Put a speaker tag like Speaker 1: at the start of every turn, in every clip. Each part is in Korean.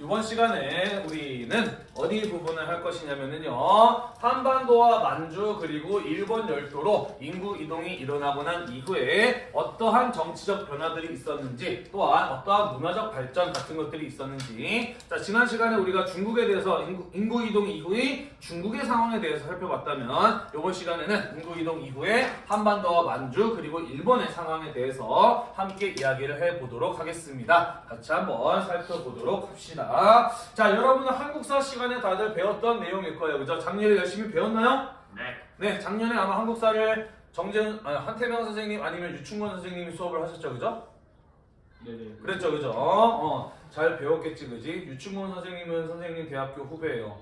Speaker 1: 이번 시간에 우리는 어디 부분을 할 것이냐면요. 한반도와 만주 그리고 일본 열도로 인구 이동이 일어나고 난 이후에 어떠한 정치적 변화들이 있었는지 또한 어떠한 문화적 발전 같은 것들이 있었는지. 자 지난 시간에 우리가 중국에 대해서 인구, 인구 이동 이후의 중국의 상황에 대해서 살펴봤다면 이번 시간에는 인구 이동 이후에 한반도와 만주 그리고 일본의 상황에 대해서 함께 이야기를 해보도록 하겠습니다. 같이 한번 살펴보도록 합시다 자 여러분은 한국사 시간에 다들 배웠던 내용일 거예요 그죠? 작년에 열심히 배웠나요?
Speaker 2: 네.
Speaker 1: 네 작년에 아마 한국사를 정재은 아니, 한태명 선생님 아니면 유충권 선생님이 수업을 하셨죠 그죠?
Speaker 3: 네네.
Speaker 1: 그랬죠 그죠? 어, 잘 배웠겠지 그지? 유충권 선생님은 선생님 대학교 후배예요.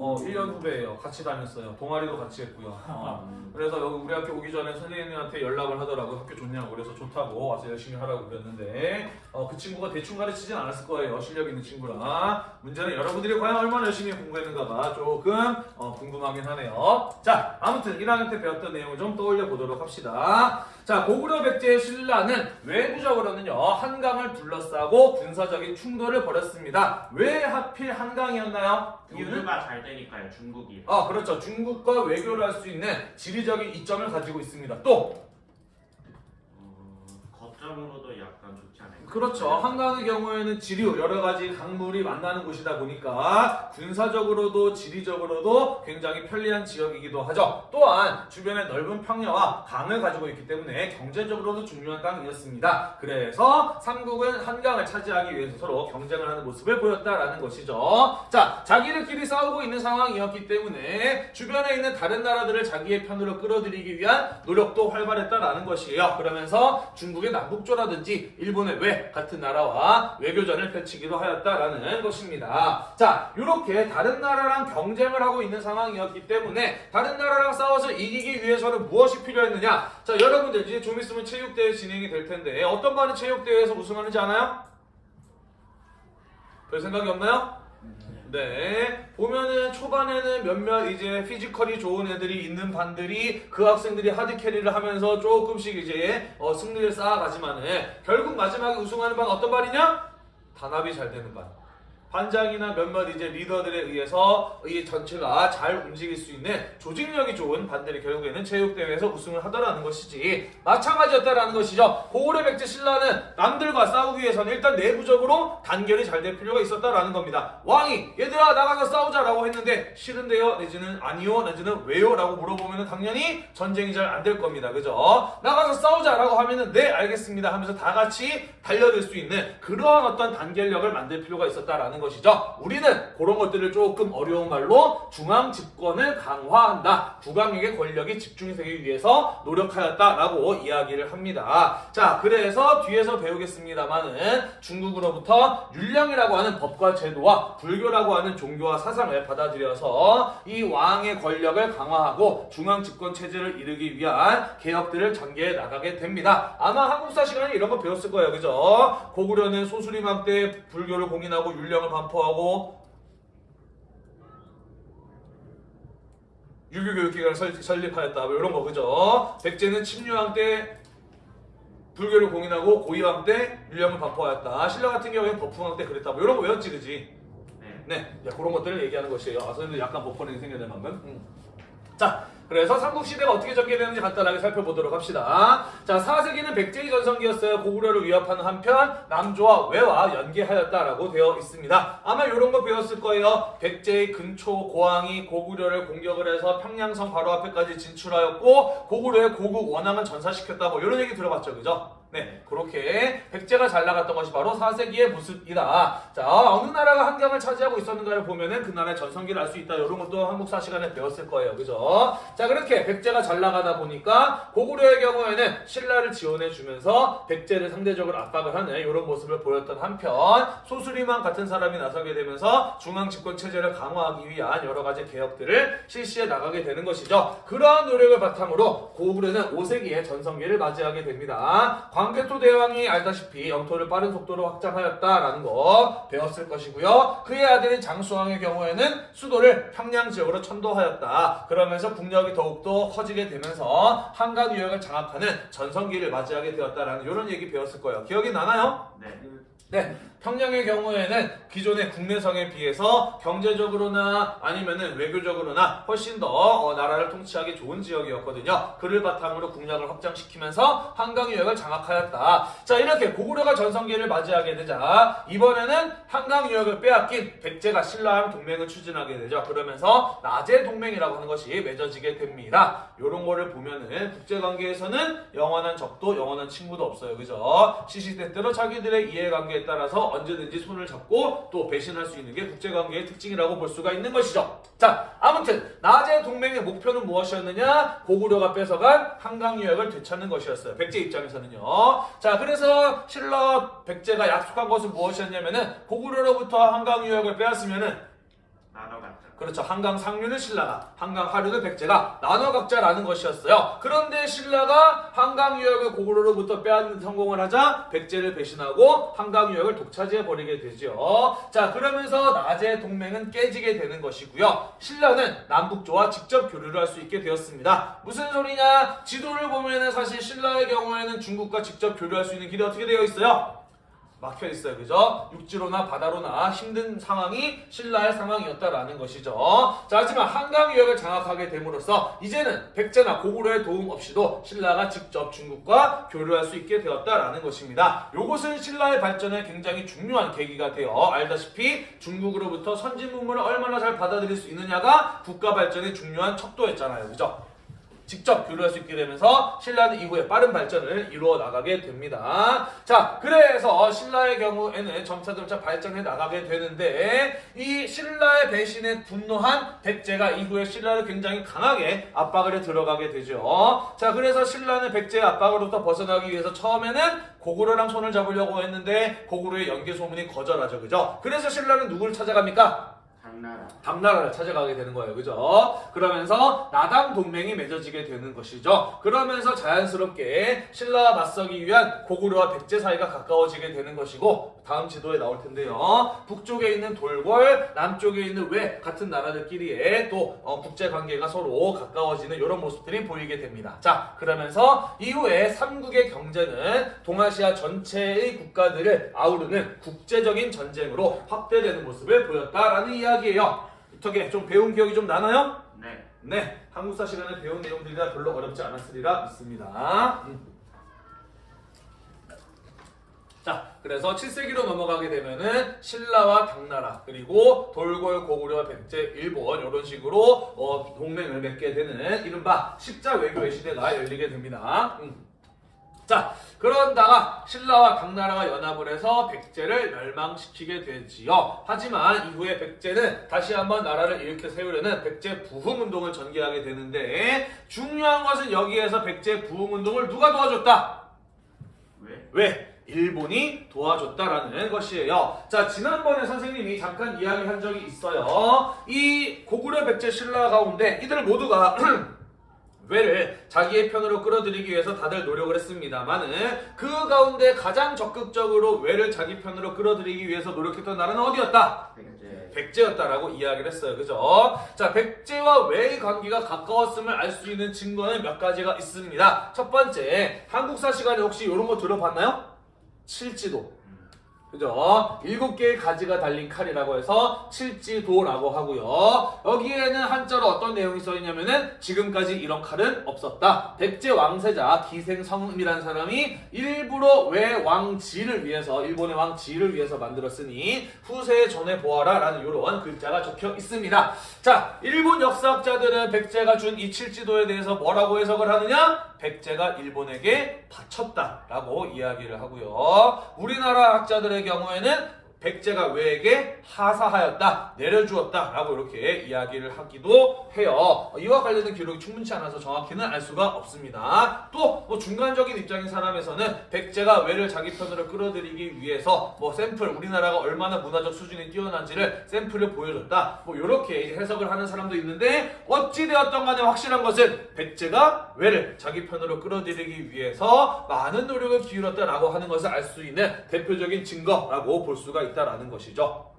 Speaker 1: 어 1년 후배예요. 같이 다녔어요. 동아리도 같이 했고요. 어, 그래서 여기 우리 학교 오기 전에 선생님한테 연락을 하더라고. 학교 좋냐고. 그래서 좋다고 와서 열심히 하라고 그랬는데 어, 그 친구가 대충 가르치진 않았을 거예요. 실력 있는 친구라. 문제는 여러분들이 과연 얼마나 열심히 공부했는가가 조금 어, 궁금하긴 하네요. 자 아무튼 1학년 때 배웠던 내용을 좀 떠올려 보도록 합시다. 자 고구려 백제의 신라는 외부적으로는요 한강을 둘러싸고 군사적인 충돌을 벌였습니다 왜 하필 한강이었나요? 이유는
Speaker 2: 잘 되니까요. 중국이.
Speaker 1: 아 그렇죠 중국과 외교를 할 수 있는 지리적인 이점을 가지고 있습니다 또
Speaker 2: 어, 거점으로도 약간?
Speaker 1: 그렇죠. 한강의 경우에는 지류 여러 가지 강물이 만나는 곳이다 보니까 군사적으로도 지리적으로도 굉장히 편리한 지역이기도 하죠. 또한 주변에 넓은 평야와 강을 가지고 있기 때문에 경제적으로도 중요한 땅이었습니다. 그래서 삼국은 한강을 차지하기 위해서 서로 경쟁을 하는 모습을 보였다라는 것이죠. 자 자기들끼리 싸우고 있는 상황이었기 때문에 주변에 있는 다른 나라들을 자기의 편으로 끌어들이기 위한 노력도 활발했다라는 것이에요. 그러면서 중국의 남북조라든지 일본의 외 같은 나라와 외교전을 펼치기도 하였다라는 것입니다 자 이렇게 다른 나라랑 경쟁을 하고 있는 상황이었기 때문에 다른 나라랑 싸워서 이기기 위해서는 무엇이 필요했느냐 자 여러분들 이제 좀 있으면 체육대회 진행이 될 텐데 어떤 반이 체육대회에서 우승하는지 아나요? 별 생각이 없나요? 네. 보면은 초반에는 몇몇 이제 피지컬이 좋은 애들이 있는 반들이 그 학생들이 하드 캐리를 하면서 조금씩 이제 어, 승리를 쌓아가지만은 결국 마지막에 우승하는 반 어떤 반이냐? 단합이 잘 되는 반. 반장이나 몇몇 이제 리더들에 의해서 이 전체가 잘 움직일 수 있는 조직력이 좋은 반들이 결국에는 체육대회에서 우승을 하더라는 것이지 마찬가지였다라는 것이죠. 고구려 백제 신라는 남들과 싸우기 위해서는 일단 내부적으로 단결이 잘 될 필요가 있었다라는 겁니다. 왕이 얘들아 나가서 싸우자라고 했는데 싫은데요? 내지는 아니요? 내지는 왜요? 라고 물어보면 당연히 전쟁이 잘 안 될 겁니다. 그죠? 나가서 싸우자라고 하면은 네 알겠습니다 하면서 다 같이 달려들 수 있는 그러한 어떤 단결력을 만들 필요가 있었다라는 것이죠. 우리는 그런 것들을 조금 어려운 말로 중앙 집권을 강화한다. 국왕에게 권력이 집중되기 위해서 노력하였다라고 이야기를 합니다. 자, 그래서 뒤에서 배우겠습니다만은 중국으로부터 율령이라고 하는 법과 제도와 불교라고 하는 종교와 사상을 받아들여서 이 왕의 권력을 강화하고 중앙 집권 체제를 이루기 위한 개혁들을 전개해 나가게 됩니다. 아마 한국사 시간에 이런 거 배웠을 거예요. 그죠? 고구려는 소수림왕 때 불교를 공인하고 율령을 반포하고 유교 교육기관을 설- 설립하였다. 뭐 이런 거 그죠? 백제는 침류왕 때 불교를 공인하고 고이왕 때 율령을 반포하였다. 신라 같은 경우에는 법흥왕 때 그랬다. 뭐 이런 거 외웠지 그지?
Speaker 2: 네.
Speaker 1: 네, 자, 그런 것들을 얘기하는 것이에요. 아, 선생님도 약간 버퍼링이 생겼네 방금. 음. 자, 그래서 삼국시대가 어떻게 전개되는지 간단하게 살펴보도록 합시다. 자, 4세기는 백제의 전성기였어요. 고구려를 위협하는 한편 남조와 외와 연계하였다라고 되어 있습니다. 아마 이런 거 배웠을 거예요. 백제의 근초 고왕이 고구려를 공격을 해서 평양성 바로 앞에까지 진출하였고 고구려의 고국 원앙을 전사시켰다. 뭐 이런 얘기 들어봤죠, 그죠? 네, 그렇게 백제가 잘 나갔던 것이 바로 4세기의 모습이다. 자, 어느 나라가 한강을 차지하고 있었는가를 보면은 그 나라의 전성기를 알 수 있다. 이런 것도 한국사 시간에 배웠을 거예요. 그죠? 자, 그렇게 백제가 잘 나가다 보니까 고구려의 경우에는 신라를 지원해 주면서 백제를 상대적으로 압박을 하는 이런 모습을 보였던 한편 소수리만 같은 사람이 나서게 되면서 중앙 집권 체제를 강화하기 위한 여러 가지 개혁들을 실시해 나가게 되는 것이죠. 그러한 노력을 바탕으로 고구려는 5세기의 전성기를 맞이하게 됩니다. 광개토 대왕이 알다시피 영토를 빠른 속도로 확장하였다라는 거 배웠을 것이고요. 그의 아들인 장수왕의 경우에는 수도를 평양 지역으로 천도하였다. 그러면서 국력이 더욱더 커지게 되면서 한강 유역을 장악하는 전성기를 맞이하게 되었다라는 이런 얘기 배웠을 거예요. 기억이 나나요?
Speaker 2: 네.
Speaker 1: 네, 평양의 경우에는 기존의 국내성에 비해서 경제적으로나 아니면은 외교적으로나 훨씬 더 어, 나라를 통치하기 좋은 지역이었거든요. 그를 바탕으로 국력을 확장시키면서 한강 유역을 장악하였다. 자, 이렇게 고구려가 전성기를 맞이하게 되자 이번에는 한강 유역을 빼앗긴 백제가 신라랑 동맹을 추진하게 되죠. 그러면서 나제 동맹이라고 하는 것이 맺어지게 됩니다. 요런 거를 보면은 국제관계에서는 영원한 적도 영원한 친구도 없어요. 그죠? 시시때때로 자기들의 이해관계에 따라서 언제든지 손을 잡고 또 배신할 수 있는 게 국제관계의 특징이라고 볼 수가 있는 것이죠. 자, 아무튼 나제 동맹의 목표는 무엇이었느냐? 고구려가 뺏어간 한강 유역을 되찾는 것이었어요. 백제 입장에서는요. 자, 그래서 신라 백제가 약속한 것은 무엇이었냐면은 고구려로부터 한강 유역을 빼앗으면은. 그렇죠. 한강 상류는 신라가, 한강 하류는 백제가 나눠 각자라는 것이었어요. 그런데 신라가 한강 유역을 고구려로부터 빼앗는 성공을 하자 백제를 배신하고 한강 유역을 독차지해 버리게 되죠. 자, 그러면서 나제 동맹은 깨지게 되는 것이고요. 신라는 남북조와 직접 교류를 할 수 있게 되었습니다. 무슨 소리냐? 지도를 보면은 사실 신라의 경우에는 중국과 직접 교류할 수 있는 길이 어떻게 되어 있어요? 막혀 있어요. 그죠? 육지로나 바다로나 힘든 상황이 신라의 상황이었다라는 것이죠. 자, 하지만 한강 유역을 장악하게 됨으로써 이제는 백제나 고구려의 도움 없이도 신라가 직접 중국과 교류할 수 있게 되었다라는 것입니다. 요것은 신라의 발전에 굉장히 중요한 계기가 되어 알다시피 중국으로부터 선진 문물을 얼마나 잘 받아들일 수 있느냐가 국가 발전의 중요한 척도였잖아요. 그죠? 직접 교류할 수 있게 되면서 신라는 이후에 빠른 발전을 이루어 나가게 됩니다. 자, 그래서 신라의 경우에는 점차점차 발전해 나가게 되는데 이 신라의 배신에 분노한 백제가 이후에 신라를 굉장히 강하게 압박을 해 들어가게 되죠. 자, 그래서 신라는 백제의 압박으로부터 벗어나기 위해서 처음에는 고구려랑 손을 잡으려고 했는데 고구려의 연계 소문이 거절하죠. 그죠? 그래서 신라는 누구를 찾아갑니까?
Speaker 2: 당나라.
Speaker 1: 당나라를 찾아가게 되는 거예요. 그죠? 그러면서 나당 동맹이 맺어지게 되는 것이죠. 그러면서 자연스럽게 신라와 맞서기 위한 고구려와 백제 사이가 가까워지게 되는 것이고 다음 지도에 나올 텐데요. 북쪽에 있는 돌궐, 남쪽에 있는 외 같은 나라들끼리의 또 어, 국제 관계가 서로 가까워지는 이런 모습들이 보이게 됩니다. 자, 그러면서 이후에 삼국의 경제는 동아시아 전체의 국가들을 아우르는 국제적인 전쟁으로 확대되는 모습을 보였다라는 이야기 예요. 어떻게 좀 배운 기억이 좀 나나요?
Speaker 2: 네.
Speaker 1: 네, 한국사 시간에 배운 내용들이라 별로 어렵지 않았으리라 믿습니다. 음. 자, 그래서 7세기로 넘어가게 되면은 신라와 당나라 그리고 돌궐 고구려 백제 일본 이런 식으로 어, 동맹을 맺게 되는 이른바 십자 외교의 시대가 열리게 됩니다. 음. 자, 그런다가 신라와 당나라가 연합을 해서 백제를 멸망시키게 되지요. 하지만 이후에 백제는 다시 한번 나라를 일으켜 세우려는 백제 부흥 운동을 전개하게 되는데 중요한 것은 여기에서 백제 부흥 운동을 누가 도와줬다?
Speaker 2: 왜?
Speaker 1: 왜? 일본이 도와줬다라는 것이에요. 자, 지난번에 선생님이 잠깐 이야기한 적이 있어요. 이 고구려 백제 신라 가운데 이들 모두가 외를 자기의 편으로 끌어들이기 위해서 다들 노력을 했습니다만은 그 가운데 가장 적극적으로 외를 자기 편으로 끌어들이기 위해서 노력했던 나라는 어디였다?
Speaker 2: 백제.
Speaker 1: 백제였다라고 이야기를 했어요. 그죠? 자, 백제와 외의 관계가 가까웠음을 알 수 있는 증거는 몇 가지가 있습니다. 첫 번째, 한국사 시간에 혹시 이런 거 들어봤나요? 칠지도. 그죠? 일곱 개의 가지가 달린 칼이라고 해서 칠지도라고 하고요. 여기에는 한자로 어떤 내용이 써 있냐면은 지금까지 이런 칼은 없었다. 백제 왕세자 기생성음이라는 사람이 일부러 외 왕지를 위해서 일본의 왕지를 위해서 만들었으니 후세에 전해 보아라 라는 이런 글자가 적혀 있습니다. 자, 일본 역사학자들은 백제가 준 이 칠지도에 대해서 뭐라고 해석을 하느냐? 백제가 일본에게 바쳤다 라고 이야기를 하고요. 우리나라 학자들의 경우에는 백제가 왜에게 하사하였다, 내려주었다 라고 이렇게 이야기를 하기도 해요. 이와 관련된 기록이 충분치 않아서 정확히는 알 수가 없습니다. 또 뭐 중간적인 입장인 사람에서는 백제가 왜를 자기 편으로 끌어들이기 위해서 뭐 샘플 우리나라가 얼마나 문화적 수준이 뛰어난지를 샘플을 보여줬다. 뭐 이렇게 해석을 하는 사람도 있는데 어찌 되었던 간에 확실한 것은 백제가 왜를 자기 편으로 끌어들이기 위해서 많은 노력을 기울였다라고 하는 것을 알 수 있는 대표적인 증거라고 볼 수가 있다 라는 것이죠.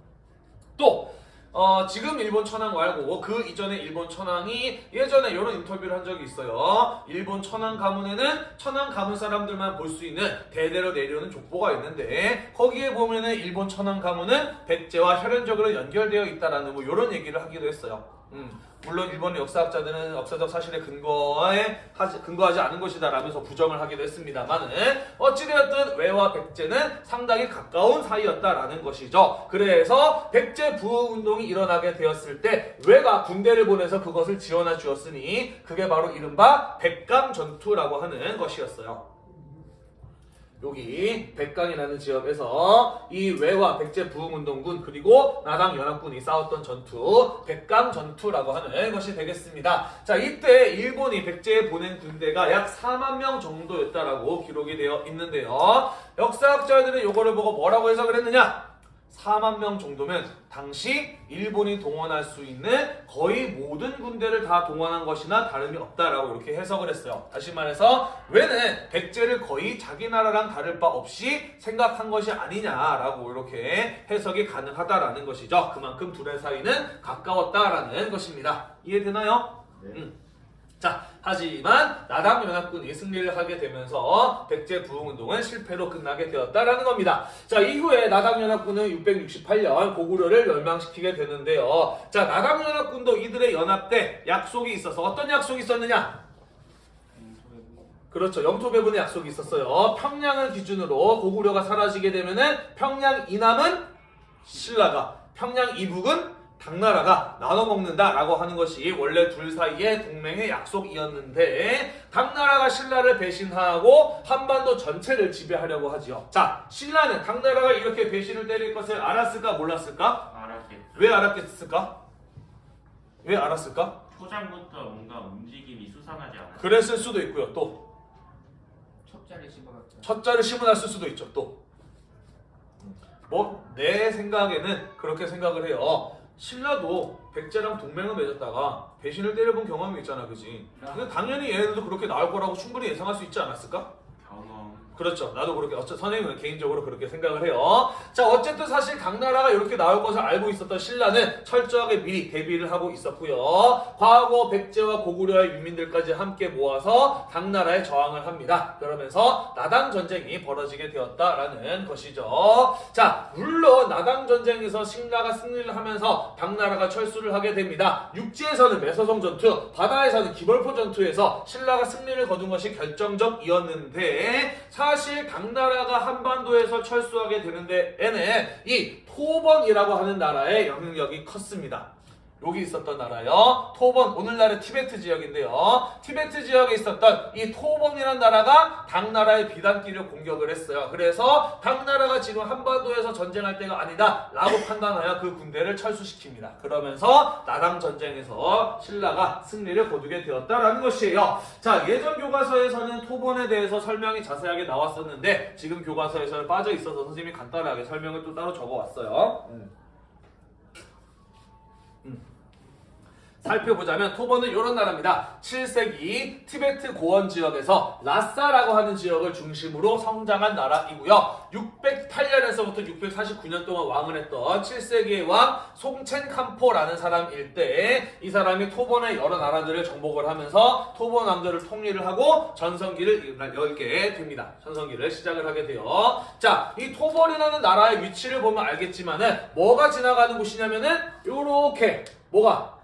Speaker 1: 또 어, 지금 일본 천황 말고 그 이전에 일본 천황이 예전에 이런 인터뷰를 한 적이 있어요. 일본 천황 가문에는 천황 가문 사람들만 볼 수 있는 대대로 내려오는 족보가 있는데 거기에 보면은 일본 천황 가문은 백제와 혈연적으로 연결되어 있다라는 뭐 이런 얘기를 하기도 했어요. 음, 물론 일본 역사학자들은 역사적 사실에 근거에 하지, 근거하지 않은 것이다 라면서 부정을 하기도 했습니다만은 어찌되었든 외와 백제는 상당히 가까운 사이였다라는 것이죠. 그래서 백제 부흥 운동이 일어나게 되었을 때 외가 군대를 보내서 그것을 지원해 주었으니 그게 바로 이른바 백강 전투라고 하는 것이었어요. 여기 백강이라는 지역에서 이 외와 백제 부흥운동군 그리고 나당 연합군이 싸웠던 전투 백강 전투라고 하는 것이 되겠습니다. 자 이때 일본이 백제에 보낸 군대가 약 4만 명 정도였다라고 기록이 되어 있는데요. 역사학자들은 이거를 보고 뭐라고 해석을 했느냐? 4만 명 정도면 당시 일본이 동원할 수 있는 거의 모든 군대를 다 동원한 것이나 다름이 없다라고 이렇게 해석을 했어요. 다시 말해서 왜는 백제를 거의 자기 나라랑 다를 바 없이 생각한 것이 아니냐라고 이렇게 해석이 가능하다라는 것이죠. 그만큼 둘의 사이는 가까웠다라는 것입니다. 이해되나요?
Speaker 2: 네.
Speaker 1: 음. 자, 하지만 나당 연합군이 승리를 하게 되면서 백제 부흥운동은 실패로 끝나게 되었다라는 겁니다. 자, 이후에 나당 연합군은 668년 고구려를 멸망시키게 되는데요. 자, 나당 연합군도 이들의 연합 때 약속이 있어서 어떤 약속이 있었느냐? 그렇죠. 영토 배분의 약속이 있었어요. 평양을 기준으로 고구려가 사라지게 되면은 평양 이남은 신라가, 평양 이북은 당나라가 나눠 먹는다라고 하는 것이 원래 둘 사이의 동맹의 약속이었는데 당나라가 신라를 배신하고 한반도 전체를 지배하려고 하지요. 자, 신라는 당나라가 이렇게 배신을 때릴 것을 알았을까 몰랐을까?
Speaker 2: 알았겠죠.
Speaker 1: 왜 알았겠을까? 왜 알았을까?
Speaker 2: 초장부터 뭔가 움직임이 수상하지 않아요.
Speaker 1: 그랬을 수도 있고요. 또
Speaker 3: 첩자를 씹어갔죠.
Speaker 1: 첫자를 심어놨을 수도 있죠. 또. 뭐 내 생각에는 그렇게 생각을 해요. 신라도 백제랑 동맹을 맺었다가 배신을 때려본 경험이 있잖아, 그지? 근데 당연히 얘네들도 그렇게 나올 거라고 충분히 예상할 수 있지 않았을까?
Speaker 2: 경험.
Speaker 1: 그렇죠. 나도 그렇게 어째 선생님은 개인적으로 그렇게 생각을 해요. 자, 어쨌든 사실 당나라가 이렇게 나올 것을 알고 있었던 신라는 철저하게 미리 대비를 하고 있었고요. 과거 백제와 고구려의 유민들까지 함께 모아서 당나라에 저항을 합니다. 그러면서 나당 전쟁이 벌어지게 되었다라는 것이죠. 자, 물론 나당 전쟁에서 신라가 승리를 하면서 당나라가 철수를 하게 됩니다. 육지에서는 매서성 전투, 바다에서는 기벌포 전투에서 신라가 승리를 거둔 것이 결정적이었는데 사실 당나라가 한반도에서 철수하게 되는 데에는 이 토번이라고 하는 나라의 영향력이 컸습니다. 여기 있었던 나라요. 토번, 오늘날의 티베트 지역인데요. 티베트 지역에 있었던 이 토번이라는 나라가 당나라의 비단기를 공격을 했어요. 그래서 당나라가 지금 한반도에서 전쟁할 때가 아니다 라고 판단하여 그 군대를 철수시킵니다. 그러면서 나당 전쟁에서 신라가 승리를 거두게 되었다라는 것이에요. 자, 예전 교과서에서는 토번에 대해서 설명이 자세하게 나왔었는데 지금 교과서에서는 빠져 있어서 선생님이 간단하게 설명을 또 따로 적어왔어요. 음. 살펴보자면 토번은 이런 나라입니다. 7세기 티베트 고원 지역에서 라싸라고 하는 지역을 중심으로 성장한 나라이고요. 608년에서부터 649년 동안 왕을 했던 7세기의 왕 송첸 캄포라는 사람일 때이 사람이 토번의 여러 나라들을 정복을 하면서 토번 왕조를 통일을 하고 전성기를 열게 됩니다. 전성기를 시작을 하게 돼요. 자, 이 토번이라는 나라의 위치를 보면 알겠지만은 뭐가 지나가는 곳이냐면은 요렇게 뭐가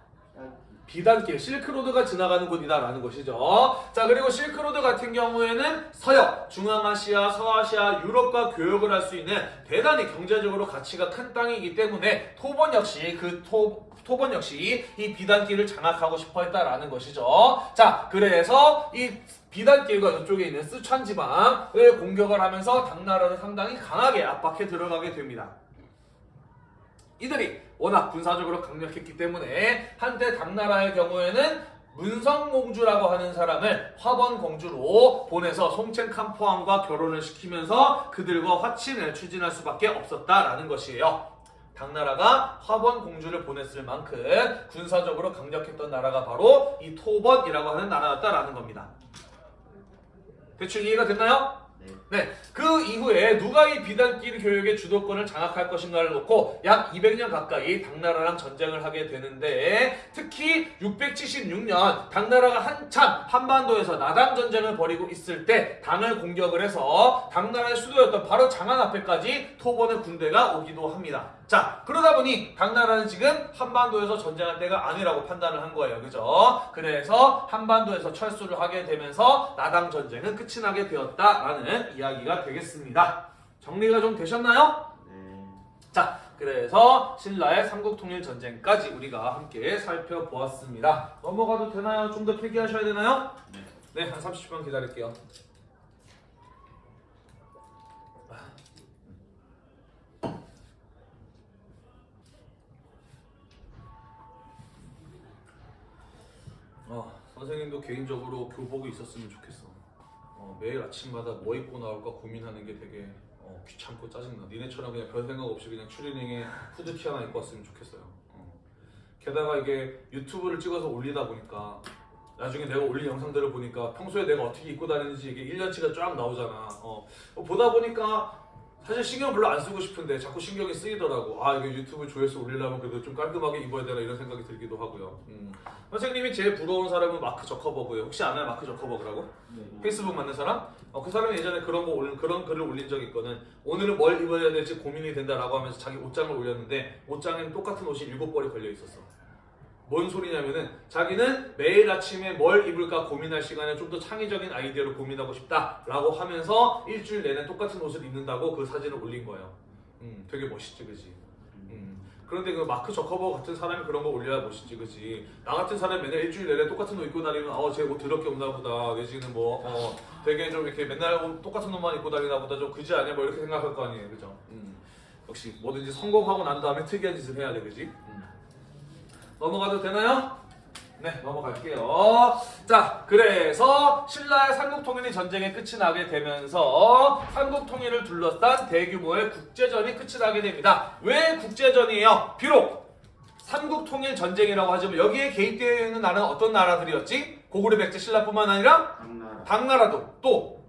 Speaker 1: 비단길, 실크로드가 지나가는 곳이다라는 것이죠. 자, 그리고 실크로드 같은 경우에는 서역, 중앙아시아, 서아시아, 유럽과 교역을 할 수 있는 대단히 경제적으로 가치가 큰 땅이기 때문에 토번 역시 그 토, 토번 역시 이 비단길을 장악하고 싶어 했다라는 것이죠. 자, 그래서 이 비단길과 이쪽에 있는 쓰촨 지방을 공격을 하면서 당나라를 상당히 강하게 압박해 들어가게 됩니다. 이들이 워낙 군사적으로 강력했기 때문에 한때 당나라의 경우에는 문성공주라고 하는 사람을 화번공주로 보내서 송첸 캄포왕과 결혼을 시키면서 그들과 화친을 추진할 수밖에 없었다라는 것이에요. 당나라가 화번공주를 보냈을 만큼 군사적으로 강력했던 나라가 바로 이 토번이라고 하는 나라였다라는 겁니다. 대충 이해가 됐나요?
Speaker 2: 네.
Speaker 1: 네, 그 이후에 때 누가 이 비단길 교육의 주도권을 장악할 것인가를 놓고 약 200년 가까이 당나라랑 전쟁을 하게 되는데 특히 676년 당나라가 한참 한반도에서 나당 전쟁을 벌이고 있을 때 당을 공격을 해서 당나라의 수도였던 바로 장안 앞에까지 토본의 군대가 오기도 합니다. 자 그러다 보니 당나라는 지금 한반도에서 전쟁할 때가 아니라고 판단을 한 거예요. 그죠? 그래서 한반도에서 철수를 하게 되면서 나당 전쟁은 끝이 나게 되었다라는 이야기가 되겠습니다. 정리가 좀 되셨나요?
Speaker 2: 네.
Speaker 1: 자, 그래서 신라의 삼국통일 전쟁까지 우리가 함께 살펴보았습니다. 넘어가도 되나요? 좀더 필기하셔야 되나요?
Speaker 2: 네.
Speaker 1: 네, 한 30분 기다릴게요. 선생님도 개인적으로 교복이 있었으면 좋겠어. 어, 매일 아침마다 뭐 입고 나올까 고민하는 게 되게 어, 귀찮고 짜증나. 니네처럼 그냥 별 생각 없이 그냥 추리닝에 후드티 하나 입고 왔으면 좋겠어요. 어. 게다가 이게 유튜브를 찍어서 올리다 보니까 나중에 내가 올린 영상들을 보니까 평소에 내가 어떻게 입고 다니는지 이게 1년치가 쫙 나오잖아. 어. 어, 보다 보니까 사실 신경 별로 안 쓰고 싶은데 자꾸 신경이 쓰이더라고. 아 이게 유튜브 조회수 올리려면 그래도 좀 깔끔하게 입어야 되나 이런 생각이 들기도 하고요. 음. 선생님이 제일 부러운 사람은 마크 저커버그예요. 혹시 아나요 마크 저커버그라고? 페이스북 만든 사람? 어, 그 사람이 예전에 그런 거 올, 그런 글을 올린 적이 있거든. 오늘은 뭘 입어야 될지 고민이 된다라고 하면서 자기 옷장을 올렸는데 옷장에는 똑같은 옷이 일곱 벌이 걸려 있었어. 뭔 소리냐면은 자기는 매일 아침에 뭘 입을까 고민할 시간에 좀 더 창의적인 아이디어를 고민하고 싶다라고 하면서 일주일 내내 똑같은 옷을 입는다고 그 사진을 올린 거예요. 음, 되게 멋있지, 그지? 음. 그런데 그 마크 저커버 같은 사람이 그런 거 올려야 멋있지, 그지? 나 같은 사람이 맨날 일주일 내내 똑같은 옷 입고 다니면 어, 쟤옷 더럽게 없나 보다. 내지는 뭐 어, 되게 좀 이렇게 맨날 옷 똑같은 옷만 입고 다니나 보다. 좀 그지 아니야? 뭐 이렇게 생각할 거 아니에요, 그죠? 음. 역시 뭐든지 성공하고 난 다음에 특이한 짓을 해야 돼, 그지? 음. 넘어가도 되나요? 네, 넘어갈게요. 자, 그래서 신라의 삼국통일이 전쟁의 끝이 나게 되면서 삼국통일을 둘러싼 대규모의 국제전이 끝이 나게 됩니다. 왜 국제전이에요? 비록 삼국통일 전쟁이라고 하지만 여기에 개입되어 있는 나라는 어떤 나라들이었지? 고구려 백제 신라뿐만 아니라
Speaker 2: 당나라.
Speaker 1: 당나라도 또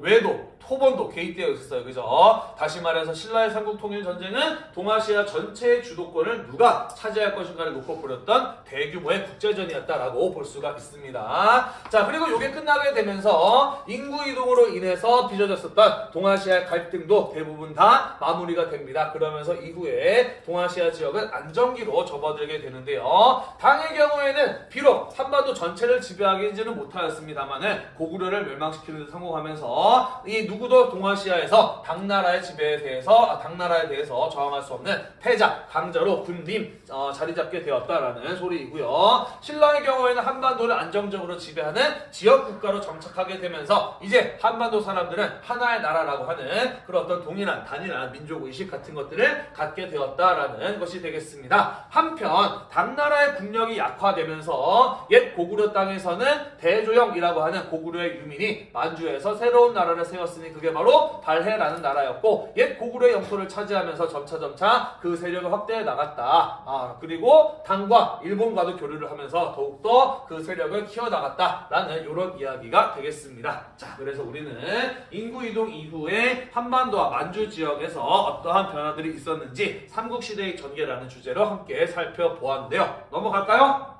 Speaker 1: 외도 토본도 개입되어 있었어요. 그죠? 다시 말해서 신라의 삼국통일 전쟁은 동아시아 전체의 주도권을 누가 차지할 것인가를 놓고 벌였던 대규모의 국제전이었다라고 볼 수가 있습니다. 자, 그리고 이게 끝나게 되면서 인구 이동으로 인해서 빚어졌었던 동아시아의 갈등도 대부분 다 마무리가 됩니다. 그러면서 이후에 동아시아 지역은 안정기로 접어들게 되는데요. 당의 경우에는 비록 한반도 전체를 지배하기는 못하였습니다만은 고구려를 멸망시키는 데 성공하면서 이 누구 도 동아시아에서 당나라의 지배에 대해서 아, 당나라에 대해서 저항할 수 없는 패자 강자로 군림 어, 자리 잡게 되었다라는 소리이고요. 신라의 경우에는 한반도를 안정적으로 지배하는 지역 국가로 정착하게 되면서 이제 한반도 사람들은 하나의 나라라고 하는 그런 어떤 동일한 단일한 민족 의식 같은 것들을 갖게 되었다라는 것이 되겠습니다. 한편 당나라의 국력이 약화되면서 옛 고구려 땅에서는 대조영이라고 하는 고구려의 유민이 만주에서 새로운 나라를 세웠으니 그게 바로 발해라는 나라였고 옛 고구려의 영토를 차지하면서 점차점차 그 세력을 확대해 나갔다. 아, 그리고 당과 일본과도 교류를 하면서 더욱더 그 세력을 키워나갔다라는 이런 이야기가 되겠습니다. 자, 그래서 우리는 인구 이동 이후에 한반도와 만주 지역에서 어떠한 변화들이 있었는지 삼국시대의 전개라는 주제로 함께 살펴보았는데요. 넘어갈까요?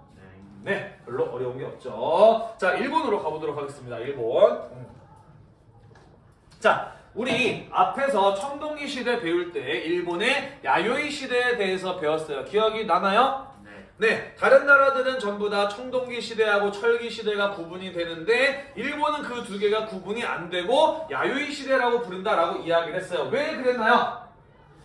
Speaker 2: 네.
Speaker 1: 네, 별로 어려운 게 없죠. 자, 일본으로 가보도록 하겠습니다. 일본. 음. 자, 우리 앞에서 청동기 시대 배울 때 일본의 야요이 시대에 대해서 배웠어요. 기억이 나나요?
Speaker 2: 네.
Speaker 1: 네, 다른 나라들은 전부 다 청동기 시대하고 철기 시대가 구분이 되는데 일본은 그 두 개가 구분이 안 되고 야요이 시대라고 부른다라고 이야기를 했어요. 왜 그랬나요?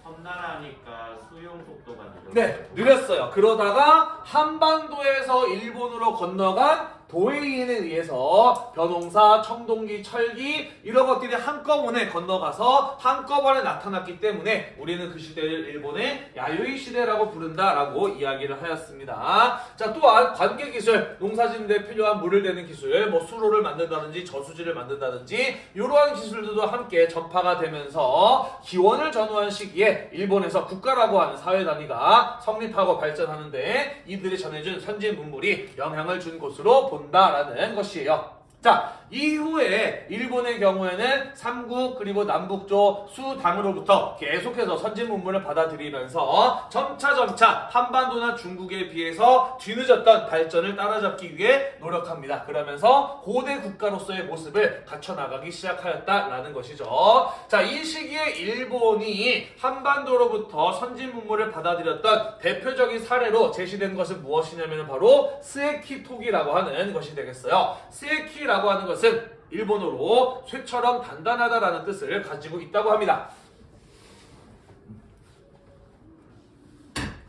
Speaker 2: 섬나라니까 수용 속도가 느려.
Speaker 1: 네, 느렸어요. 그러다가 한반도에서 일본으로 건너간 도에이인에 의해서 변홍사, 청동기, 철기 이런 것들이 한꺼번에 건너가서 한꺼번에 나타났기 때문에 우리는 그 시대를 일본의 야요이 시대라고 부른다라고 이야기를 하였습니다. 자, 또한 관계 기술, 농사짓는데 필요한 물을 대는 기술, 뭐 수로를 만든다든지 저수지를 만든다든지 이러한 기술들도 함께 전파가 되면서 기원을 전후한 시기에 일본에서 국가라고 하는 사회 단위가 성립하고 발전하는데 이들이 전해준 선진 문물이 영향을 준 곳으로 본 다라는 것이에요. 자, 이후에 일본의 경우에는 삼국 그리고 남북조 수당으로부터 계속해서 선진 문물을 받아들이면서 점차 점차 한반도나 중국에 비해서 뒤늦었던 발전을 따라잡기 위해 노력합니다. 그러면서 고대 국가로서의 모습을 갖춰나가기 시작하였다라는 것이죠. 자, 이 시기에 일본이 한반도로부터 선진 문물을 받아들였던 대표적인 사례로 제시된 것은 무엇이냐면 바로 스에키토기라고 하는 것이 되겠어요. 스에키라 고 하는 것은 일본어로 쇠처럼 단단하다라는 뜻을 가지고 있다고 합니다.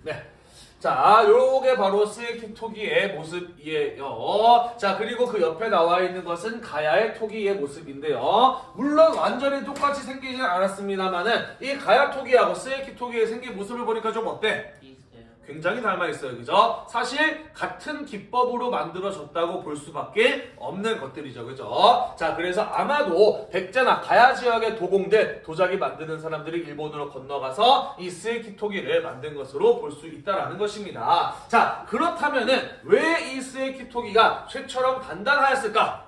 Speaker 1: 네. 자, 요게 바로 스에키 토기의 모습이에요. 자, 그리고 그 옆에 나와 있는 것은 가야의 토기의 모습인데요. 물론 완전히 똑같이 생기진 않았습니다만은 이 가야 토기하고 스에키 토기의 생긴 모습을 보니까 좀 어때? 굉장히 닮아 있어요. 그죠? 사실 같은 기법으로 만들어졌다고 볼 수밖에 없는 것들이죠. 그죠? 자, 그래서 아마도 백제나 가야 지역의 도공들, 도자기 만드는 사람들이 일본으로 건너가서 이 스에키토기를 만든 것으로 볼 수 있다라는 것입니다. 자, 그렇다면은 왜 이 스에키토기가 쇠처럼 단단하였을까?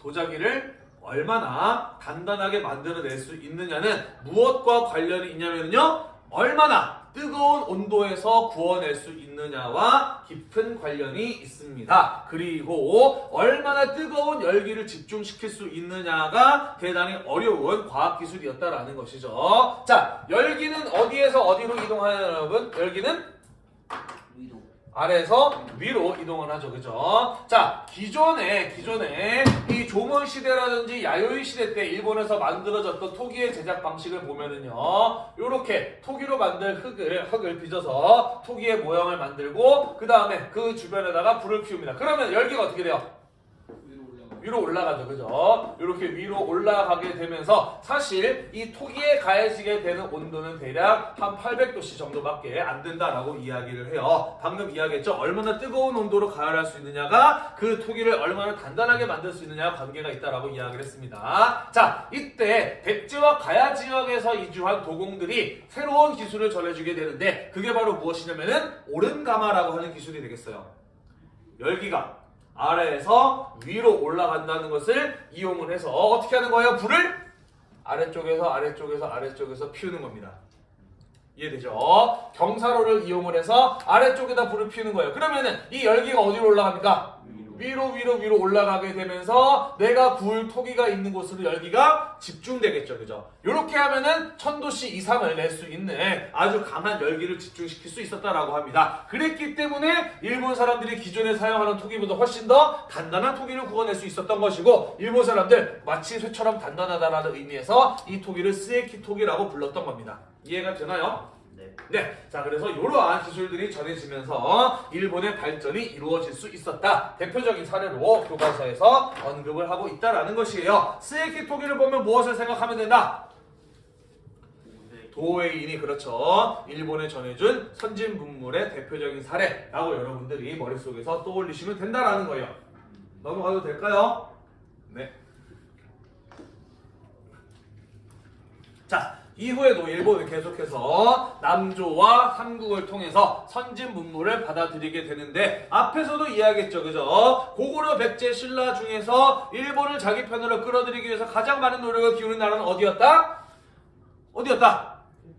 Speaker 1: 도자기를 얼마나 단단하게 만들어낼 수 있느냐는 무엇과 관련이 있냐면요. 얼마나 뜨거운 온도에서 구워낼 수 있느냐와 깊은 관련이 있습니다. 그리고 얼마나 뜨거운 열기를 집중시킬 수 있느냐가 대단히 어려운 과학기술이었다라는 것이죠. 자, 열기는 어디에서 어디로 이동하냐 여러분? 열기는. 아래에서 위로 이동을 하죠. 그죠? 자, 기존에, 기존에 이 조선 시대라든지 야요이 시대 때 일본에서 만들어졌던 토기의 제작 방식을 보면은요, 요렇게 토기로 만든 흙을, 흙을 빚어서 토기의 모양을 만들고, 그 다음에 그 주변에다가 불을 피웁니다. 그러면 열기가 어떻게 돼요?
Speaker 3: 위로 올라가.
Speaker 1: 위로 올라가죠. 그죠? 이렇게 위로 올라가게 되면서 사실 이 토기에 가해지게 되는 온도는 대략 한 800도씨 정도밖에 안 된다라고 이야기를 해요. 방금 이야기했죠. 얼마나 뜨거운 온도로 가열할 수 있느냐가 그 토기를 얼마나 단단하게 만들 수 있느냐와 관계가 있다라고 이야기를 했습니다. 자, 이때 백제와 가야 지역에서 이주한 도공들이 새로운 기술을 전해주게 되는데 그게 바로 무엇이냐면은 오른가마라고 하는 기술이 되겠어요. 열기가 아래에서 위로 올라간다는 것을 이용을 해서 어떻게 하는 거예요? 불을 아래쪽에서 아래쪽에서 아래쪽에서 피우는 겁니다. 이해되죠? 경사로를 이용을 해서 아래쪽에다 불을 피우는 거예요. 그러면은 이 열기가 어디로 올라갑니까? 위로 위로 위로 올라가게 되면서 내가 구울 토기가 있는 곳으로 열기가 집중되겠죠. 그죠? 이렇게 하면은 천도씨 이상을 낼 수 있는 아주 강한 열기를 집중시킬 수 있었다라고 합니다. 그랬기 때문에 일본 사람들이 기존에 사용하는 토기보다 훨씬 더 단단한 토기를 구워낼 수 있었던 것이고 일본 사람들 마치 쇠처럼 단단하다라는 의미에서 이 토기를 스에키 토기라고 불렀던 겁니다. 이해가 되나요?
Speaker 2: 네.
Speaker 1: 네, 자 그래서 이러한 기술들이 전해지면서 일본의 발전이 이루어질 수 있었다. 대표적인 사례로 교과서에서 언급을 하고 있다라는 것이에요. 스에키 토기를 보면 무엇을 생각하면 된다?
Speaker 2: 네.
Speaker 1: 도웨인이 그렇죠. 일본에 전해준 선진 문물의 대표적인 사례라고 여러분들이 머릿속에서 떠올리시면 된다라는 거예요. 넘어가도 될까요? 네. 자, 이후에도 일본은 계속해서 남조와 삼국을 통해서 선진 문물을 받아들이게 되는데 앞에서도 이야기했죠. 그죠? 고구려 백제 신라 중에서 일본을 자기 편으로 끌어들이기 위해서 가장 많은 노력을 기울인 나라는 어디였다? 어디였다?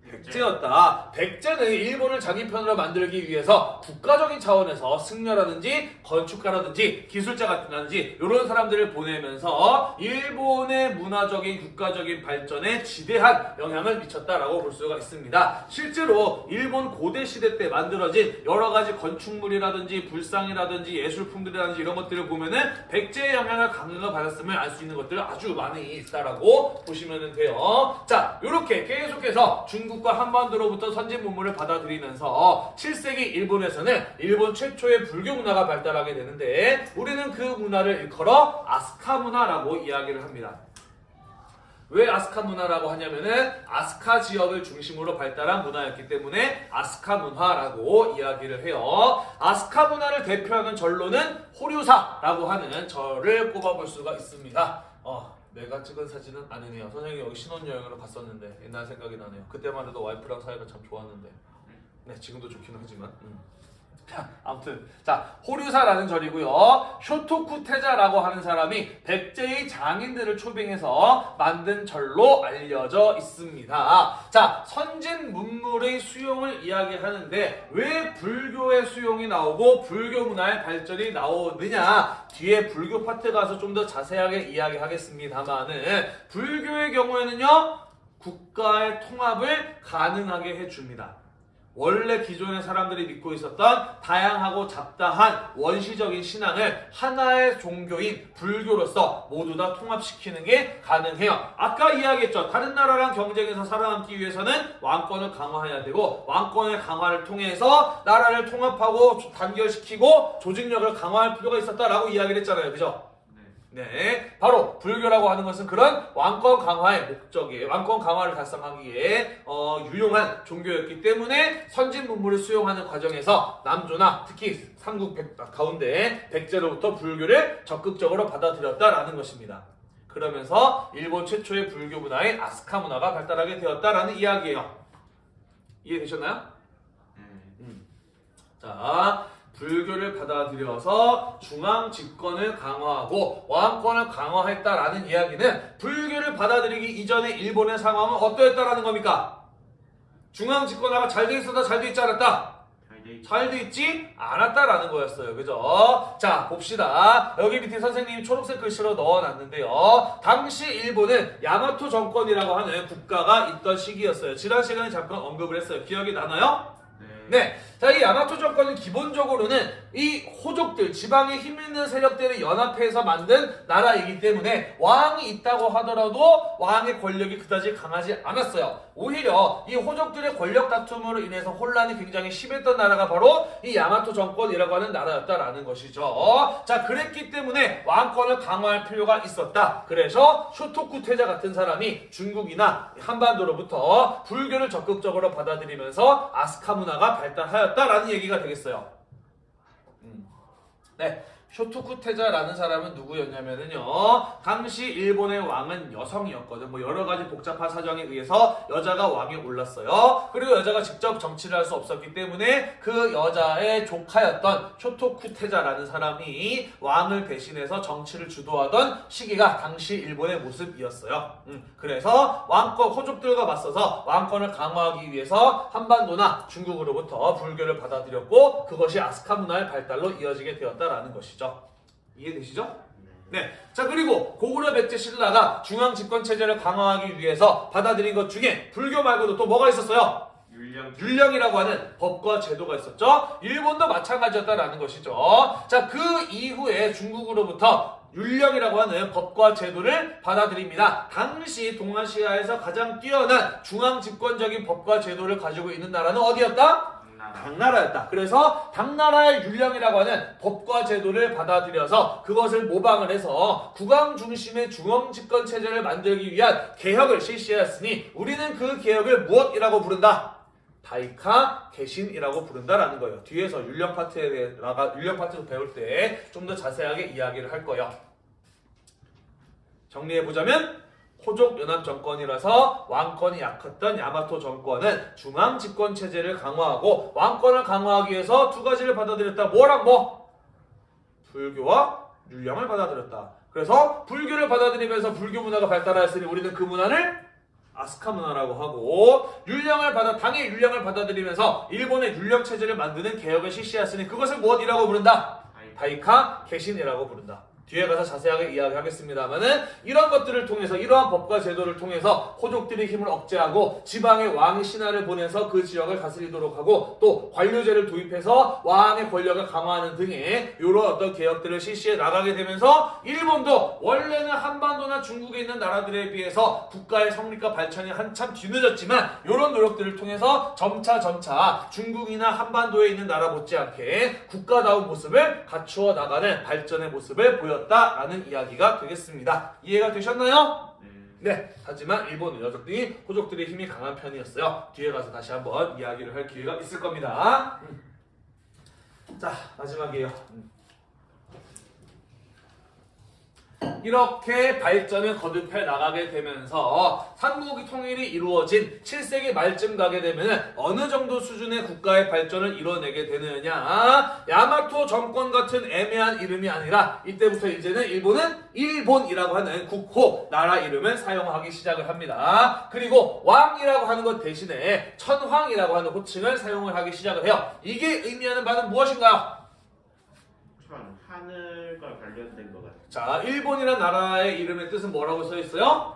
Speaker 1: 백제였다. 백제는 일본을 자기 편으로 만들기 위해서 국가적인 차원에서 승려라든지 건축가라든지 기술자 같은 라든지 이런 사람들을 보내면서 일본의 문화적인 국가적인 발전에 지대한 영향을 미쳤다라고 볼 수가 있습니다. 실제로 일본 고대 시대 때 만들어진 여러 가지 건축물이라든지 불상이라든지 예술품들이라든지 이런 것들을 보면은 백제의 영향을 강하게 받았음을 알 수 있는 것들 아주 많이 있다라고 보시면 돼요. 자, 이렇게 계속해서 중국 과 한반도로부터 선진 문물을 받아들이면서 7세기 일본에서는 일본 최초의 불교 문화가 발달하게 되는데 우리는 그 문화를 일컬어 아스카 문화라고 이야기를 합니다. 왜 아스카 문화라고 하냐면은 아스카 지역을 중심으로 발달한 문화였기 때문에 아스카 문화라고 이야기를 해요. 아스카 문화를 대표하는 절로는 호류사라고 하는 절을 꼽아볼 수가 있습니다. 어, 내가 찍은 사진은 아니네요. 선생님 여기 신혼여행으로 갔었는데 옛날 생각이 나네요. 그때만 해도 와이프랑 사이가 참 좋았는데. 네, 지금도 좋기는 하지만. 음. 아무튼 자 호류사라는 절이고요. 쇼토쿠테자라고 하는 사람이 백제의 장인들을 초빙해서 만든 절로 알려져 있습니다. 자 선진 문물의 수용을 이야기하는데 왜 불교의 수용이 나오고 불교 문화의 발전이 나오느냐 뒤에 불교 파트 가서 좀 더 자세하게 이야기하겠습니다만은 불교의 경우에는요 국가의 통합을 가능하게 해줍니다. 원래 기존의 사람들이 믿고 있었던 다양하고 잡다한 원시적인 신앙을 하나의 종교인 불교로서 모두 다 통합시키는 게 가능해요. 아까 이야기했죠. 다른 나라랑 경쟁해서 살아남기 위해서는 왕권을 강화해야 되고 왕권의 강화를 통해서 나라를 통합하고 단결시키고 조직력을 강화할 필요가 있었다라고 이야기를 했잖아요. 그죠?
Speaker 2: 네.
Speaker 1: 네, 바로 불교라고 하는 것은 그런 왕권 강화의 목적이에요. 왕권 강화를 달성하기에 어, 유용한 종교였기 때문에 선진 문물을 수용하는 과정에서 남조나 특히 삼국 백, 가운데 백제로부터 불교를 적극적으로 받아들였다라는 것입니다. 그러면서 일본 최초의 불교 문화인 아스카 문화가 발달하게 되었다라는 이야기예요. 이해되셨나요?
Speaker 2: 네.
Speaker 1: 자, 불교를 받아들여서 중앙 집권을 강화하고 왕권을 강화했다라는 이야기는 불교를 받아들이기 이전의 일본의 상황은 어떠했다라는 겁니까? 중앙 집권화가 잘 돼 있었다, 잘 돼 있지 않았다?
Speaker 2: 잘돼 있.
Speaker 1: 잘돼 있지 않았다라는 거였어요. 그죠? 자, 봅시다. 여기 밑에 선생님이 초록색 글씨로 넣어놨는데요. 당시 일본은 야마토 정권이라고 하는 국가가 있던 시기였어요. 지난 시간에 잠깐 언급을 했어요. 기억이 나나요?
Speaker 2: 네.
Speaker 1: 네. 자, 이 야마토 정권은 기본적으로는 이 호족들, 지방에 힘 있는 세력들이 연합해서 만든 나라이기 때문에 왕이 있다고 하더라도 왕의 권력이 그다지 강하지 않았어요. 오히려 이 호족들의 권력 다툼으로 인해서 혼란이 굉장히 심했던 나라가 바로 이 야마토 정권이라고 하는 나라였다라는 것이죠. 자, 그랬기 때문에 왕권을 강화할 필요가 있었다. 그래서 쇼토쿠 태자 같은 사람이 중국이나 한반도로부터 불교를 적극적으로 받아들이면서 아스카 문화가 발달하였다라는 얘기가 되겠어요. 음. 네. 쇼토쿠 태자라는 사람은 누구였냐면은요. 당시 일본의 왕은 여성이었거든. 뭐 여러 가지 복잡한 사정에 의해서 여자가 왕에 올랐어요. 그리고 여자가 직접 정치를 할 수 없었기 때문에 그 여자의 조카였던 쇼토쿠 태자라는 사람이 왕을 대신해서 정치를 주도하던 시기가 당시 일본의 모습이었어요. 음, 그래서 왕권 호족들과 맞서서 왕권을 강화하기 위해서 한반도나 중국으로부터 불교를 받아들였고 그것이 아스카 문화의 발달로 이어지게 되었다라는 것이죠. 이해되시죠? 네. 자, 그리고 고구려 백제 신라가 중앙 집권 체제를 강화하기 위해서 받아들인 것 중에 불교 말고도 또 뭐가 있었어요?
Speaker 2: 율령.
Speaker 1: 율령이라고 하는 법과 제도가 있었죠. 일본도 마찬가지였다라는 것이죠. 자, 그 이후에 중국으로부터 율령이라고 하는 법과 제도를 받아들입니다. 당시 동아시아에서 가장 뛰어난 중앙 집권적인 법과 제도를 가지고 있는 나라는 어디였다?
Speaker 2: 당나라.
Speaker 1: 당나라였다. 그래서 당나라의 율령이라고 하는 법과 제도를 받아들여서 그것을 모방을 해서 국왕 중심의 중앙 집권 체제를 만들기 위한 개혁을 실시하였으니 우리는 그 개혁을 무엇이라고 부른다? 다이카 개신이라고 부른다라는 거예요. 뒤에서 율령 파트에 나가 율령 파트 배울 때 좀 더 자세하게 이야기를 할 거예요. 정리해 보자면 호족 연합 정권이라서 왕권이 약했던 야마토 정권은 중앙 집권 체제를 강화하고 왕권을 강화하기 위해서 두 가지를 받아들였다. 뭐랑 뭐? 불교와 율령을 받아들였다. 그래서 불교를 받아들이면서 불교 문화가 발달하였으니 우리는 그 문화를 아스카 문화라고 하고 율령을 받아 당의 율령을 받아들이면서 일본의 율령 체제를 만드는 개혁을 실시했으니 그것을 무엇이라고 부른다?
Speaker 2: 다이.
Speaker 1: 다이카 개신이라고 부른다. 뒤에 가서 자세하게 이야기하겠습니다만은 이런 것들을 통해서 이러한 법과 제도를 통해서 호족들의 힘을 억제하고 지방의 왕의 신하를 보내서 그 지역을 다스리도록 하고 또 관료제를 도입해서 왕의 권력을 강화하는 등의 이런 어떤 개혁들을 실시해 나가게 되면서 일본도 원래는 한반도나 중국에 있는 나라들에 비해서 국가의 성립과 발전이 한참 뒤늦었지만 이런 노력들을 통해서 점차 점차 중국이나 한반도에 있는 나라 못지않게 국가다운 모습을 갖추어 나가는 발전의 모습을 보 였다라는 이야기가 되겠습니다. 이해가 되셨나요?
Speaker 2: 네.
Speaker 1: 네. 하지만 일본 여족들이 호족들의 힘이 강한 편이었어요. 뒤에 가서 다시 한번 이야기를 할 기회가 있을 겁니다. 음. 자 마지막이에요. 음. 이렇게 발전을 거듭해 나가게 되면서 삼국이 통일이 이루어진 7세기 말쯤 가게 되면 어느 정도 수준의 국가의 발전을 이뤄내게 되느냐 야마토 정권 같은 애매한 이름이 아니라 이때부터 이제는 일본은 일본이라고 하는 국호 나라 이름을 사용하기 시작을 합니다. 그리고 왕이라고 하는 것 대신에 천황이라고 하는 호칭을 사용을 하기 시작을 해요. 이게 의미하는 바는 무엇인가요?
Speaker 2: 천 하늘과 관련된 것.
Speaker 1: 자, 일본이라는 나라의 이름의 뜻은 뭐라고 써 있어요?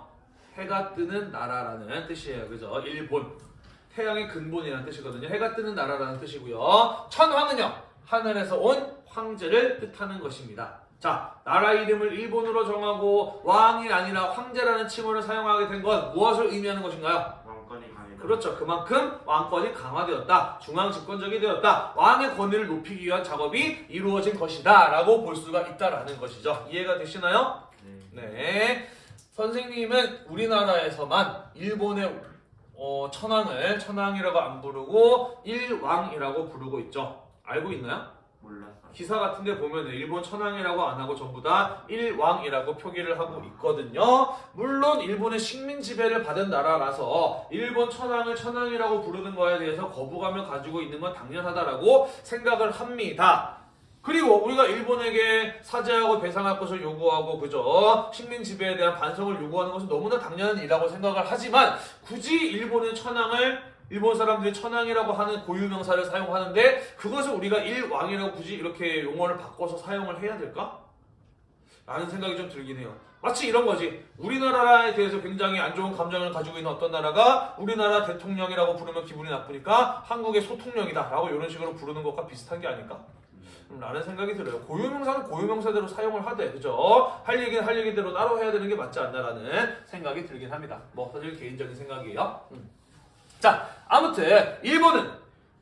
Speaker 1: 해가 뜨는 나라라는 뜻이에요. 그죠? 일본. 태양의 근본이라는 뜻이거든요. 해가 뜨는 나라라는 뜻이고요. 천황은요. 하늘에서 온 황제를 뜻하는 것입니다. 자, 나라 이름을 일본으로 정하고 왕이 아니라 황제라는 칭호를 사용하게 된 건 무엇을 의미하는 것인가요? 그렇죠. 그만큼 왕권이 강화되었다. 중앙 집권적이 되었다. 왕의 권위를 높이기 위한 작업이 이루어진 것이다. 라고 볼 수가 있다라는 것이죠. 이해가 되시나요?
Speaker 2: 네.
Speaker 1: 네. 선생님은 우리나라에서만 일본의 어, 천황을 천황이라고 안 부르고 일왕이라고 부르고 있죠. 알고 있나요?
Speaker 2: 몰랐어.
Speaker 1: 기사 같은 데 보면 일본 천황이라고 안 하고 전부 다 일왕이라고 표기를 하고 있거든요. 물론 일본의 식민 지배를 받은 나라라서 일본 천황을 천황이라고 부르는 거에 대해서 거부감을 가지고 있는 건 당연하다라고 생각을 합니다. 그리고 우리가 일본에게 사죄하고 배상할 것을 요구하고 그죠 식민 지배에 대한 반성을 요구하는 것은 너무나 당연한 일이라고 생각을 하지만 굳이 일본의 천황을 일본 사람들이 천황이라고 하는 고유 명사를 사용하는데 그것을 우리가 일왕이라고 굳이 이렇게 용어를 바꿔서 사용을 해야 될까? 라는 생각이 좀 들긴 해요. 마치 이런 거지. 우리나라에 대해서 굉장히 안 좋은 감정을 가지고 있는 어떤 나라가 우리나라 대통령이라고 부르면 기분이 나쁘니까 한국의 소통령이다 라고 이런 식으로 부르는 것과 비슷한 게 아닐까? 음, 라는 생각이 들어요. 고유명사는 고유명사대로 사용을 하되, 그죠? 할 얘기는 할 얘기대로 따로 해야 되는 게 맞지 않나라는 생각이 들긴 합니다. 뭐, 사실 개인적인 생각이에요. 음. 자, 아무튼, 일본은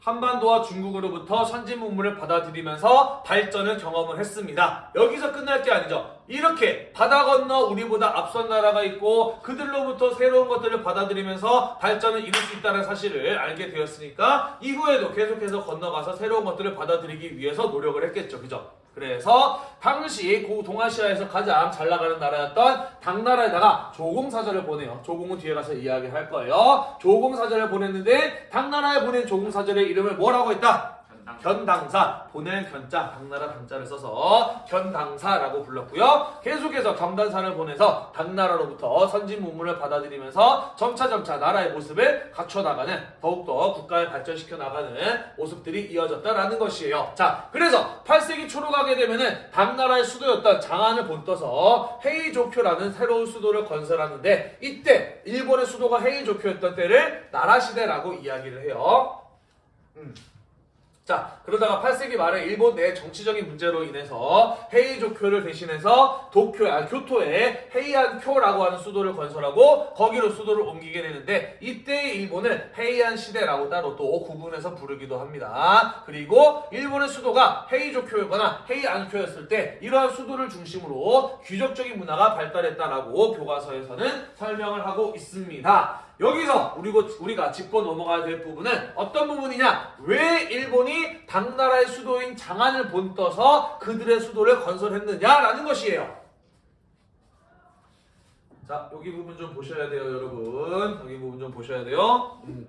Speaker 1: 한반도와 중국으로부터 선진 문물을 받아들이면서 발전을 경험을 했습니다. 여기서 끝날 게 아니죠. 이렇게 바다 건너 우리보다 앞선 나라가 있고 그들로부터 새로운 것들을 받아들이면서 발전을 이룰 수 있다는 사실을 알게 되었으니까 이후에도 계속해서 건너가서 새로운 것들을 받아들이기 위해서 노력을 했겠죠. 그죠? 그래서 당시 고 동아시아에서 가장 잘 나가는 나라였던 당나라에다가 조공사절을 보내요. 조공은 뒤에 가서 이야기할 거예요. 조공사절을 보냈는데 당나라에 보낸 조공사절의 이름을 뭐라고 했다?
Speaker 2: 전당.
Speaker 1: 견당사 보낼 견자 당나라 당자를 써서 견당사라고 불렀고요. 계속해서 경단사를 보내서 당나라로부터 선진 문물을 받아들이면서 점차 점차 나라의 모습을 갖춰 나가는 더욱더 국가를 발전시켜 나가는 모습들이 이어졌다라는 것이에요. 자, 그래서 8세기 초로 가게 되면은 당나라의 수도였던 장안을 본떠서 헤이조쿄라는 새로운 수도를 건설하는데 이때 일본의 수도가 헤이조쿄였던 때를 나라 시대라고 이야기를 해요. 음. 자, 그러다가 8세기 말에 일본 내 정치적인 문제로 인해서 헤이조쿄를 대신해서 도쿄, 아, 교토에 헤이안쿄라고 하는 수도를 건설하고 거기로 수도를 옮기게 되는데 이때 일본을 헤이안 시대라고 따로 또 구분해서 부르기도 합니다. 그리고 일본의 수도가 헤이조쿄거나 헤이안쿄였을 때 이러한 수도를 중심으로 귀족적인 문화가 발달했다라고 교과서에서는 설명을 하고 있습니다. 여기서 우리고, 우리가 짚고 넘어가야 될 부분은 어떤 부분이냐? 왜 일본이 당나라의 수도인 장안을 본떠서 그들의 수도를 건설했느냐라는 것이에요. 자, 여기 부분 좀 보셔야 돼요, 여러분. 여기 부분 좀 보셔야 돼요. 음,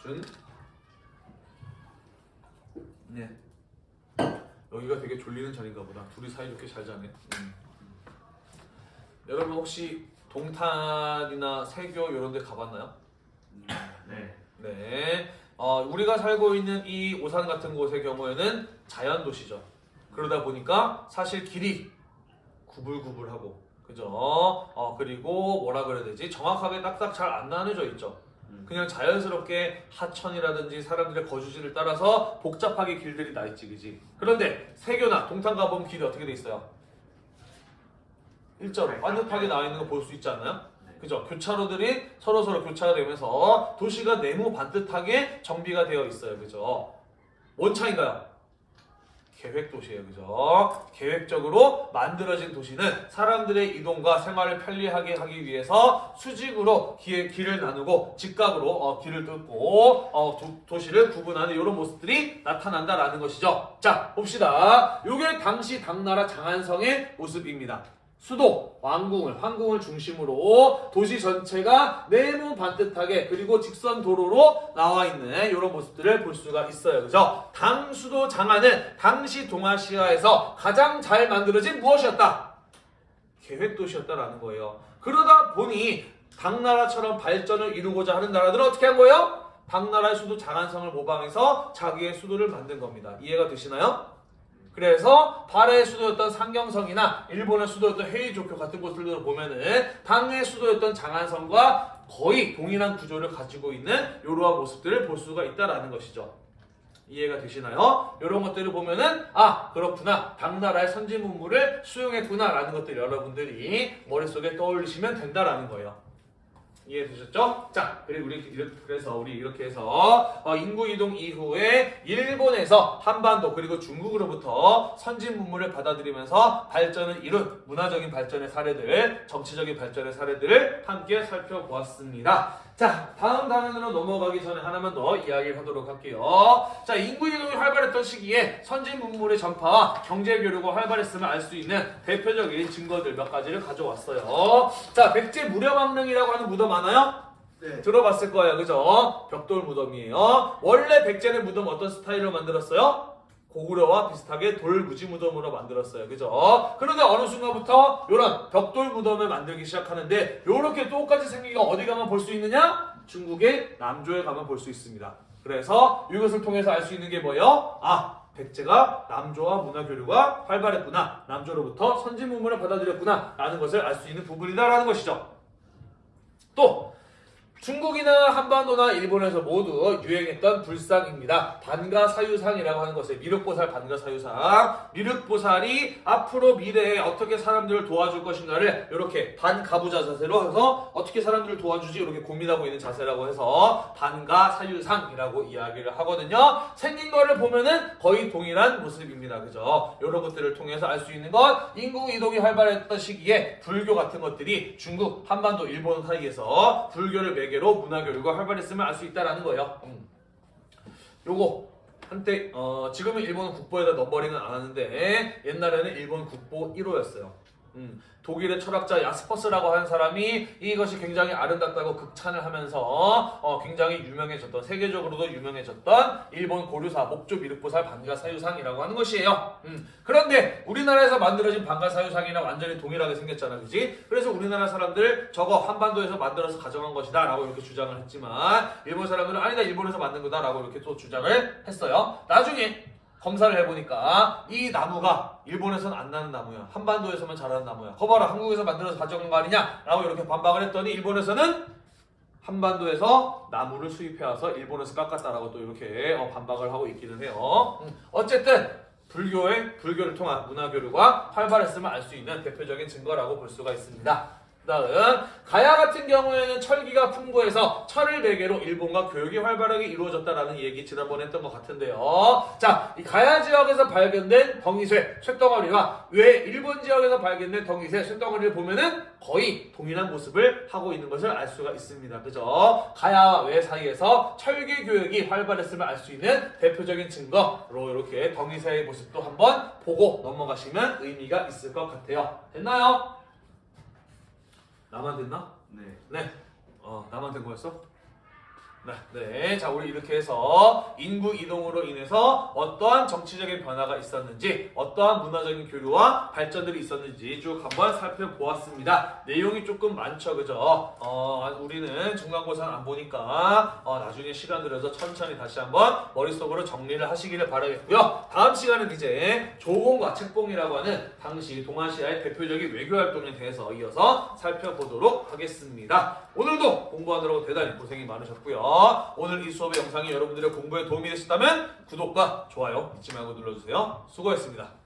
Speaker 1: 준. 네. 여기가 되게 졸리는 자리인가 보다. 둘이 사이좋게 잘 자네. 음. 여러분 혹시 동탄이나 세교 이런 데 가봤나요?
Speaker 2: 음, 네.
Speaker 1: 네. 어, 우리가 살고 있는 이 오산 같은 곳의 경우에는 자연 도시죠. 그러다 보니까 사실 길이 구불구불하고 그죠? 어, 그리고 뭐라 그래야 되지? 정확하게 딱딱 잘 안 나눠져 있죠.
Speaker 2: 음.
Speaker 1: 그냥 자연스럽게 하천이라든지 사람들의 거주지를 따라서 복잡하게 길들이 나 있지, 그지? 그런데 세교나 동탄 가보면 길이 어떻게 돼 있어요? 일자로 반듯하게 나와 있는 거 볼 수 있지 않나요?
Speaker 2: 네.
Speaker 1: 그죠? 교차로들이 서로 서로 교차가 되면서 도시가 네모 반듯하게 정비가 되어 있어요. 그죠? 뭔 차인가요? 계획 도시예요. 그죠? 계획적으로 만들어진 도시는 사람들의 이동과 생활을 편리하게 하기 위해서 수직으로 길, 길을 나누고 직각으로 어, 길을 뚫고 어, 도, 시를 구분하는 이런 모습들이 나타난다라는 것이죠. 자, 봅시다. 이게 당시 당나라 장안성의 모습입니다. 수도, 왕궁을, 황궁을 중심으로 도시 전체가 네모 반듯하게 그리고 직선 도로로 나와 있는 이런 모습들을 볼 수가 있어요. 그죠? 당 수도 장안은 당시 동아시아에서 가장 잘 만들어진 무엇이었다? 계획 도시였다라는 거예요. 그러다 보니 당나라처럼 발전을 이루고자 하는 나라들은 어떻게 한 거예요? 당나라의 수도 장안성을 모방해서 자기의 수도를 만든 겁니다. 이해가 되시나요? 그래서 발해의 수도였던 상경성이나 일본의 수도였던 헤이조쿄 같은 곳들을 보면은 당의 수도였던 장안성과 거의 동일한 구조를 가지고 있는 이러한 모습들을 볼 수가 있다라는 것이죠. 이해가 되시나요? 이런 것들을 보면은 아 그렇구나 당나라의 선진 문물을 수용했구나라는 것들 여러분들이 머릿속에 떠올리시면 된다라는 거예요. 이해되셨죠? 자, 그리고 우리 그래서 우리 이렇게 해서 어, 인구 이동 이후에 일본에서 한반도 그리고 중국으로부터 선진 문물을 받아들이면서 발전을 이룬 문화적인 발전의 사례들, 정치적인 발전의 사례들을 함께 살펴보았습니다. 자, 다음 단원으로 넘어가기 전에 하나만 더 이야기를 하도록 할게요. 자, 인구 이동이 활발했던 시기에 선진 문물의 전파와 경제 교류가 활발했음을 알 수 있는 대표적인 증거들 몇 가지를 가져왔어요. 자, 백제 무령왕릉이라고 하는 무덤 아나요?
Speaker 2: 네.
Speaker 1: 들어봤을 거예요. 그죠? 벽돌 무덤이에요. 원래 백제는 무덤 어떤 스타일로 만들었어요? 고구려와 비슷하게 돌무지 무덤으로 만들었어요. 그죠? 그런데 어느 순간부터 이런 벽돌 무덤을 만들기 시작하는데 이렇게 똑같이 생긴 거 어디 가면 볼 수 있느냐? 중국의 남조에 가면 볼 수 있습니다. 그래서 이것을 통해서 알 수 있는 게 뭐예요? 아, 백제가 남조와 문화 교류가 활발했구나. 남조로부터 선진 문물을 받아들였구나. 라는 것을 알 수 있는 부분이다라는 것이죠. 또 중국이나 한반도나 일본에서 모두 유행했던 불상입니다. 반가사유상이라고 하는 것을 미륵보살 반가사유상. 미륵보살이 앞으로 미래에 어떻게 사람들을 도와줄 것인가를 이렇게 반가부자 자세로 해서 어떻게 사람들을 도와주지 이렇게 고민하고 있는 자세라고 해서 반가사유상이라고 이야기를 하거든요. 생긴 거를 보면은 거의 동일한 모습입니다. 그죠? 이런 것들을 통해서 알 수 있는 것 인구 이동이 활발했던 시기에 불교 같은 것들이 중국, 한반도, 일본 사이에서 불교를 매 개로 문화 교류가 활발했음을 알 수 있다라는 거예요. 음. 요거 한때 어, 지금은 일본 국보에다 넘버링은 안 하는데 옛날에는 일본 국보 1호였어요. 음, 독일의 철학자 야스퍼스라고 하는 사람이 이것이 굉장히 아름답다고 극찬을 하면서 어, 굉장히 유명해졌던 세계적으로도 유명해졌던 일본 고류사 목조 미륵보살 반가사유상이라고 하는 것이에요. 음, 그런데 우리나라에서 만들어진 반가사유상이랑 완전히 동일하게 생겼잖아, 그지? 그래서 우리나라 사람들 저거 한반도에서 만들어서 가져간 것이다 라고 이렇게 주장을 했지만 일본 사람들은 아니다 일본에서 만든 거다 라고 이렇게 또 주장을 했어요. 나중에 검사를 해보니까 이 나무가 일본에서는 안 나는 나무야. 한반도에서만 자라는 나무야. 거봐라 한국에서 만들어서 가져간 거 아니냐? 라고 이렇게 반박을 했더니 일본에서는 한반도에서 나무를 수입해와서 일본에서 깎았다라고 또 이렇게 어, 반박을 하고 있기는 해요. 음, 어쨌든 불교의 불교를 통한 문화 교류가 활발했음을 알 수 있는 대표적인 증거라고 볼 수가 있습니다. 다음 가야 같은 경우에는 철기가 풍부해서 철을 매개로 일본과 교육이 활발하게 이루어졌다라는 얘기 지난번에 했던 것 같은데요. 자, 이 가야 지역에서 발견된 덩이쇠, 쇳덩어리와 외 일본 지역에서 발견된 덩이쇠, 쇳덩어리를 보면은 거의 동일한 모습을 하고 있는 것을 알 수가 있습니다. 그죠? 가야와 외 사이에서 철기 교육이 활발했음을 알 수 있는 대표적인 증거로 이렇게 덩이쇠의 모습도 한번 보고 넘어가시면 의미가 있을 것 같아요. 됐나요? 나만 됐나?
Speaker 2: 네.
Speaker 1: 네. 어, 나만 된 거였어? 네. 네. 자, 우리 이렇게 해서 인구 이동으로 인해서 어떠한 정치적인 변화가 있었는지, 어떠한 문화적인 교류와 발전들이 있었는지 쭉 한번 살펴보았습니다. 내용이 조금 많죠, 그죠? 어, 우리는 중간고사는 안 보니까, 어, 나중에 시간 들여서 천천히 다시 한번 머릿속으로 정리를 하시기를 바라겠고요. 다음 시간은 이제 조공과 책봉이라고 하는 당시 동아시아의 대표적인 외교 활동에 대해서 이어서 살펴보도록 하겠습니다. 오늘도 공부하느라고 대단히 고생이 많으셨고요. 오늘 이 수업의 영상이 여러분들의 공부에 도움이 되셨다면 구독과 좋아요 잊지 말고 눌러주세요. 수고했습니다.